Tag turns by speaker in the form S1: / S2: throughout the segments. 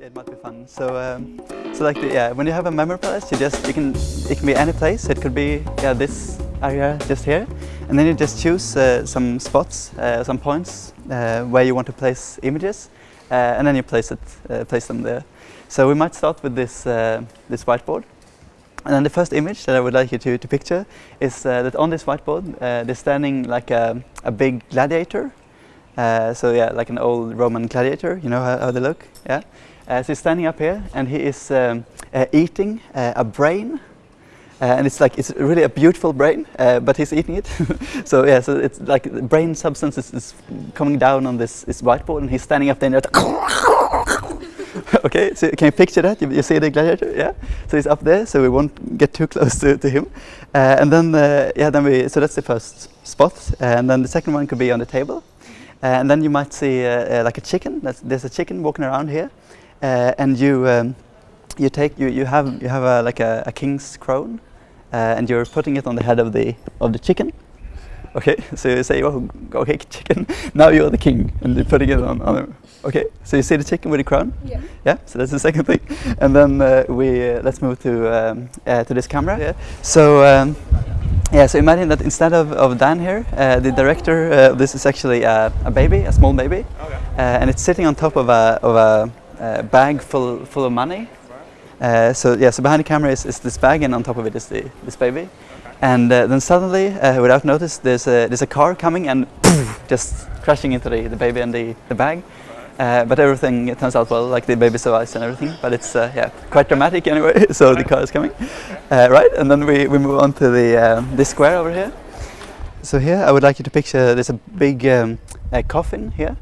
S1: it might be fun. So, um, so like, the, yeah, when you have a memory palace, you just you can it can be any place. It could be yeah this area just here, and then you just choose uh, some spots, uh, some points uh, where you want to place images, uh, and then you place it, uh, place them there. So we might start with this uh, this whiteboard. And then the first image that I would like you to, to picture is that on this whiteboard they're standing like a, a big gladiator. Uh, so yeah, like an old Roman gladiator, you know how, how they look? Yeah. Uh, so he's standing up here and he is um, uh, eating uh, a brain. and it's like, it's really a beautiful brain, but he's eating it. so yeah, so it's like the brain substance is, is coming down on this, this whiteboard and he's standing up there and okay, so can you picture that? You, you, see the gladiator, yeah? So he's up there, so we won't get too close to, to him. Uh, and then, uh, yeah, then we, so that's the first spot. and then the second one could be on the table. Uh, and then you might see uh, uh, like a chicken. That's, there's a chicken walking around here. and you, um, you take, you, you have, you have a, like a, a king's crown. and you're putting it on the head of the, of the chicken. Okay, so you say, oh, okay, chicken, now you're the king, and you're putting it on, on Okay, so you see the chicken with the crown?
S2: Yeah.
S1: Yeah, so that's the second thing. And then uh, we, uh, let's move to, um, uh, to this camera. Yeah. So, um, yeah, so imagine that instead of, of Dan here, uh, the director uh, this is actually a, a baby, a small baby. Okay. Uh, and it's sitting on top of a, of a, bag full, full of money. Right. so yeah, so behind the camera is, is this bag and on top of it is the, this baby. And uh, then suddenly, uh, without notice, there's a, there's a car coming and just crashing into the, the baby and the, the bag. Uh, but everything turns out well, like the baby survives and everything. But it's uh, yeah quite dramatic anyway. so the car is coming, uh, right? And then we, we move on to the um, this square over here. So here I would like you to picture there's a big um, a coffin here,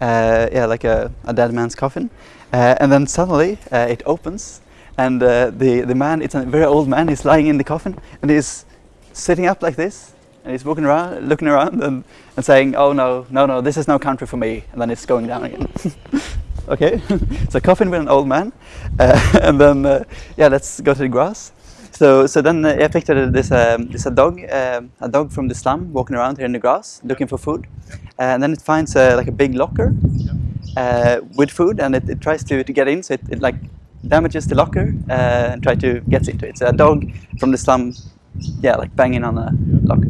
S1: uh, yeah, like a, a dead man's coffin, and then suddenly it opens and uh, the, the man, it's a very old man, he's lying in the coffin and he's sitting up like this and he's walking around, looking around and, and saying, oh no, no, no, this is no country for me. And then it's going down again. okay, so a coffin with an old man. Uh, and then, uh, yeah, let's go to the grass. So, so then uh, I pictured this, um, this a dog, um, a dog from the slum walking around here in the grass looking for food. and then it finds uh, like a big locker uh, with food and it, it, tries to, to get in. So it, it like damages the locker uh, and try to get into it. So a dog from the slum, yeah, like banging on a locker.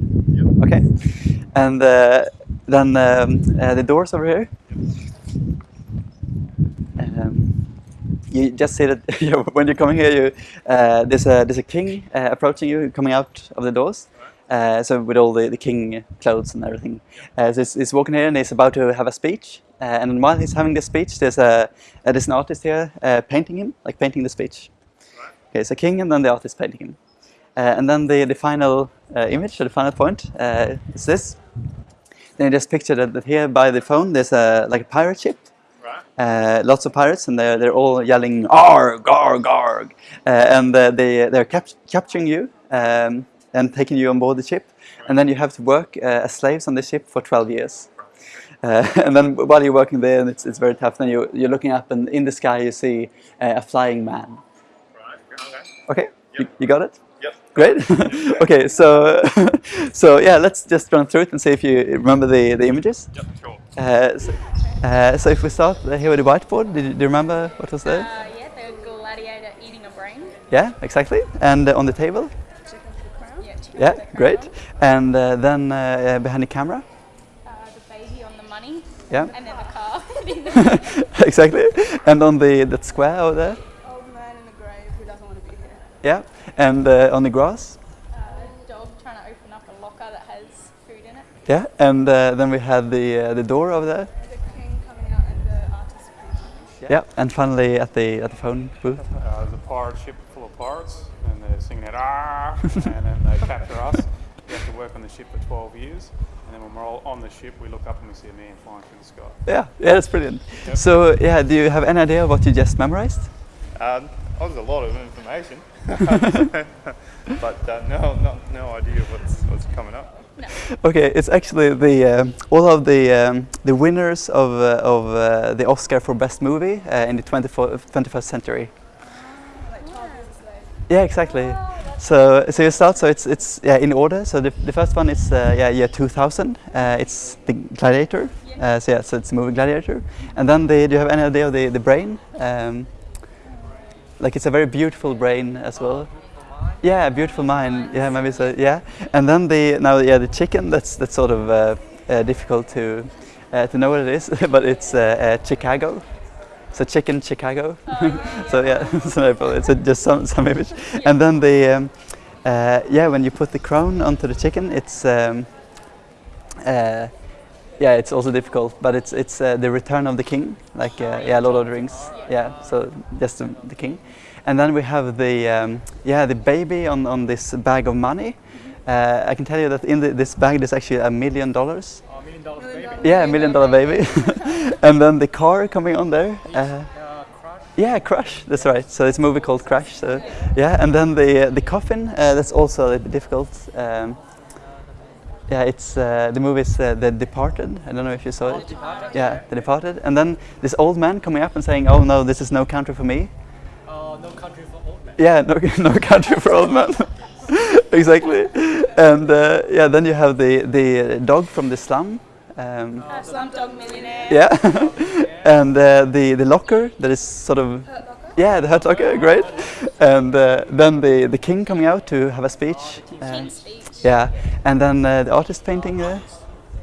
S1: Okay, and uh, then um, uh, the doors over here. Um, you just see that when you're coming here, you, uh, there's a there's a king uh, approaching you, coming out of the doors. Uh, so with all the, the king clothes and everything. Uh, so he's, he's, walking here and he's about to have a speech. Uh, and while he's having this speech, there's a uh, there's an artist here uh, painting him, like painting the speech. Right. Okay, it's a king and then the artist painting him. Uh, and then the, the final image, the final point, is this. Then you just picture that, here by the phone there's a like a pirate ship. Right. lots of pirates and they're, they're all yelling arg, arg, arg. and they, they're cap capturing you um, and taking you on board the ship. Right. And then you have to work as slaves on the ship for 12 years. Uh, and then while you're working there, and it's, it's very tough, then you're, you're looking up and in the sky you see uh, a flying man.
S2: Right, okay.
S1: Okay, yep. you, you got it?
S2: Yep.
S1: Great. okay, so so yeah, let's just run through it and see if you remember the, the images.
S2: Yep, sure.
S1: Uh, so, uh, so, if we start here with the whiteboard, did you, do you remember what was there?
S2: Uh, yeah, the gladiator eating a brain.
S1: Yeah, exactly. And on the table?
S2: Chicken crown. Yeah,
S1: yeah great. And then behind the camera? The baby on the money. Yeah.
S2: And then the car.
S1: exactly. And on the that square over there.
S2: Old man in the grave who doesn't want to be here.
S1: Yeah. And uh, on the grass.
S2: Uh, a dog trying to open up a locker that has food in it.
S1: Yeah. And uh, then we had the uh, the door over there.
S2: The king coming out and the artist.
S1: Yeah. yeah. And finally at the at the phone booth.
S3: Uh, there's a pirate ship full of pirates, and they're singing it ah, and then they capture us. We have to work on the ship for 12 years and then when we're all on the ship, we look up and we see a man flying through the sky.
S1: Yeah, yeah, that's brilliant. Yep. So, yeah, do you have any idea what you just memorized?
S3: Um, oh, there's a lot of information, but uh, no, no, no idea what's, what's coming up.
S2: No.
S1: Okay, it's actually the um, all of the um, the winners of uh, of uh, the Oscar for best movie uh, in the 21st century.
S2: Like
S1: yeah, exactly.
S2: Oh,
S1: So so you start. So it's it's yeah in order. So the, the first one is uh, yeah year 2000. Uh, it's the Gladiator. Uh, so yeah, so it's the movie Gladiator. And then the do you have any idea of the the brain? Um, like it's a very beautiful brain as well. Yeah, beautiful mind. Yeah, maybe so. Yeah, and then the now yeah the chicken. That's that's sort of uh, uh, difficult to uh, to know what it is, but it's uh, uh, Chicago. So chicken Chicago. so yeah, so no, it's a, just some some image. And then the um, uh, yeah when you put the crown onto the chicken, it's um, uh, yeah it's also difficult, but it's it's uh, the return of the king, like uh, yeah Lord of the Rings. Yeah, so just the, the king. And then we have the um, yeah the baby on on this bag of money. Uh, I can tell you that in the, this bag there's actually a million dollars.
S3: Oh, million dollars baby.
S1: Yeah, a million dollar baby. and then the car coming on there. Uh, yeah, Crash. That's right. So it's a movie called Crash. So yeah, and then the uh, the coffin. Uh, that's also a little bit difficult. Um, yeah, it's uh, the movie is uh, The Departed. I don't know if you saw it. Yeah, The Departed. And then this old man coming up and saying, "Oh no, this is no country for me."
S4: Uh, no country for old men.
S1: Yeah, no, no country for old men. exactly. And uh, yeah, then you have the the dog from the slum. Um,
S2: Uh, Slumdog Millionaire.
S1: yeah, and uh, the the locker that is sort of yeah the hurt locker, great. And uh, then the the king coming out to have a speech. Uh,
S2: King's Speech.
S1: Yeah, and then uh, the artist painting.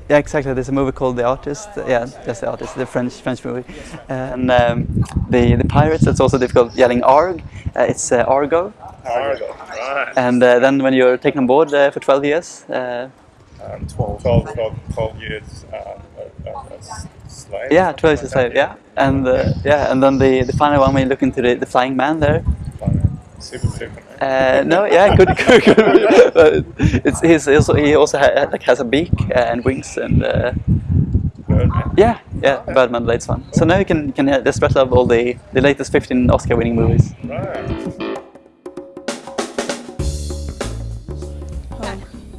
S1: Yeah, exactly. There's a movie called The Artist. Uh, yeah, that's The Artist, the French French movie. And um, the the pirates. That's also difficult. Yelling Arg. Uh, it's uh, Argo.
S5: Argo, right.
S1: And uh, then when you're taken on board uh, for 12 years. Uh,
S5: Um, 12, 12, 12, 12 years slave.
S1: yeah, 12 years slave. Yeah, and uh, yeah, and then the the final one when you look into the, the flying man there.
S5: That. Super Superman.
S1: Uh, no, yeah, good, good, good. But it's he's also he also ha- like has a beak uh, and wings and uh,
S5: Birdman.
S1: yeah, yeah, Birdman, the latest one. So now you can can uh, just rest of all the the latest 15 Oscar-winning movies.
S5: Right.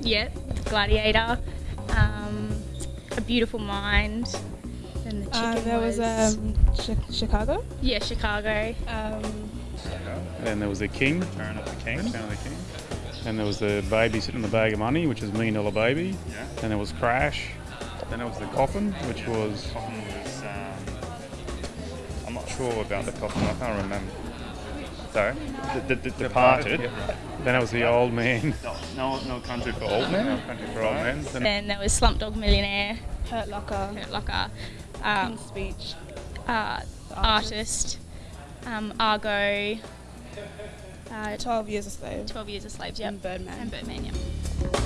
S2: Yeah, Gladiator. Um, a Beautiful Mind. And the chicken
S6: Uh, there was, um, Chi- Chicago.
S2: yeah, Chicago.
S6: Um,
S3: And there was the king. Return of the king. Return of the king. And there was the baby sitting in the bag of money, which is million dollar baby.
S7: Yeah.
S3: Then there was Crash. Then there was the coffin, which was
S7: Coffin was. Um, I'm not sure about the coffin. I can't remember. Sorry. The, the, the Departed.
S3: Then it was the old man.
S7: No, no, no country for old men.
S3: No Country for Old Men. Then
S2: Then there was Slumdog Millionaire.
S6: Hurt Locker.
S2: Hurt Locker. Um,
S6: King's Speech.
S2: uh, artist. Um, Argo. Uh,
S6: 12 Years a Slave.
S2: 12 Years a Slave, yeah.
S6: And Birdman.
S2: And Birdman, yeah.